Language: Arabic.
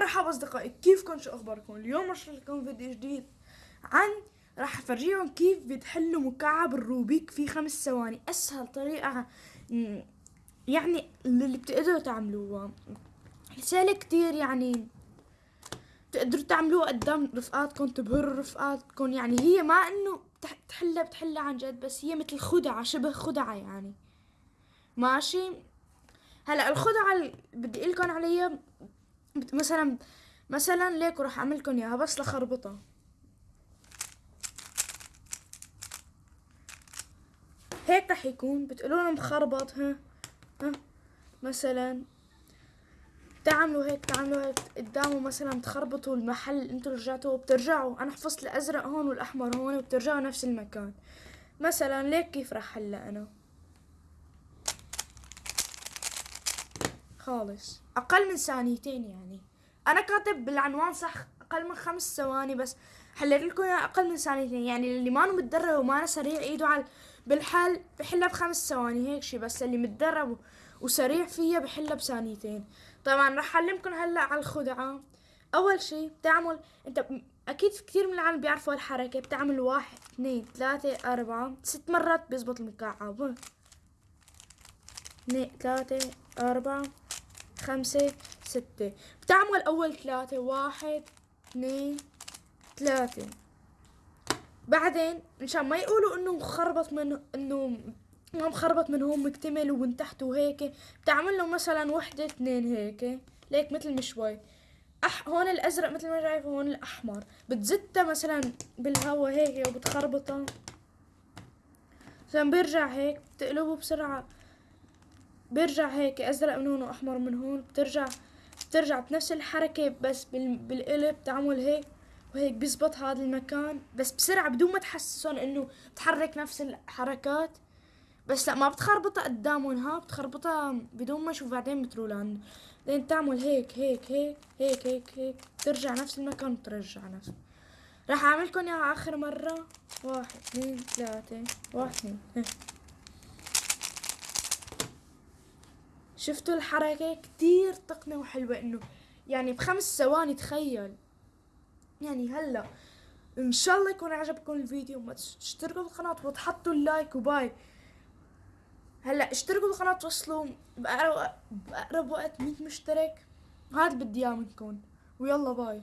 مرحبا أصدقائي كيفكم شو أخباركم؟ اليوم رح لكم فيديو جديد عن راح أفرجيكم كيف بتحلوا مكعب الروبيك في خمس ثواني. أسهل طريقة يعني اللي بتقدروا تعملوها. سهلة كتير يعني تقدروا تعملوها قدام رفقاتكم تبهروا رفقاتكم. يعني هي ما إنه تحلها بتحلها عن جد بس هي مثل خدعة شبه خدعة يعني. ماشي؟ هلأ الخدعة اللي بدي لكم عليها مثلا مثلا ليك راح أعمل لكم اياها بس لخربطها هيك رح يكون. بتقولوا له مخربط ها؟ ها؟ مثلا. تعملوا هيك تعملوا هيك. قدامه مثلا تخربطوا المحل أنتوا رجعتوا بترجعوا أنا حفظت الأزرق هون والأحمر هون وبترجعوا نفس المكان. مثلا ليك كيف رح حلها أنا؟ خالص. أقل من ثانيتين يعني. أنا كاتب بالعنوان صح أقل من خمس ثواني بس حليت لكم أقل من ثانيتين. يعني اللي ما متدرب وما سريع ايده على بالحل بحلها بخمس ثواني هيك شي بس. اللي متدرب وسريع فيها بحلها بثانيتين. طبعا رح أعلمكم هلأ على الخدعة. أول شي بتعمل أنت أكيد في كثير من العالم بيعرفوا الحركة. بتعمل واحد اثنين ثلاثة أربعة ست مرات بيزبط المكعب. اثنين ثلاثة أربعة. خمسة ستة. بتعمل أول ثلاثة واحد اثنين ثلاثة. بعدين مشان ما يقولوا إنه مخربط من إنه ما مخربط من هون مكتمل ومن تحت وهيك بتعمل له مثلا وحدة اثنين هيك ليك مثل مشوي أح هون الأزرق مثل ما شايف هون الأحمر. بتزتها مثلا بالهوا هيك وبتخربطها مثلا بيرجع هيك بتقلبه بسرعة. بيرجع هيك أزرق من هون وأحمر من هون بترجع بترجع بنفس الحركة بس بالقلب تعمل هيك وهيك بيزبط هذا المكان بس بسرعة بدون ما تحسسون إنه بتحرك نفس الحركات. بس لا ما بتخربطها قدامهم ها؟ بتخربطها بدون ما أشوف بعدين بترولان بعدين تعمل هيك هيك هيك هيك هيك هيك ترجع نفس المكان وترجع نفس. راح اعملكم إياها آخر مرة. واحد اثنين ثلاثة واحد اثنين. شفتوا الحركة؟ كتير تقنية وحلوة إنه يعني بخمس ثواني تخيل. يعني هلأ إن شاء الله يكون عجبكم الفيديو. ما تشتركوا بالقناة وتحطوا اللايك وباي. هلأ اشتركوا بالقناة توصلوا بأقرب, بأقرب وقت 100 مشترك. هذا بدي إياه منكم. ويلا باي.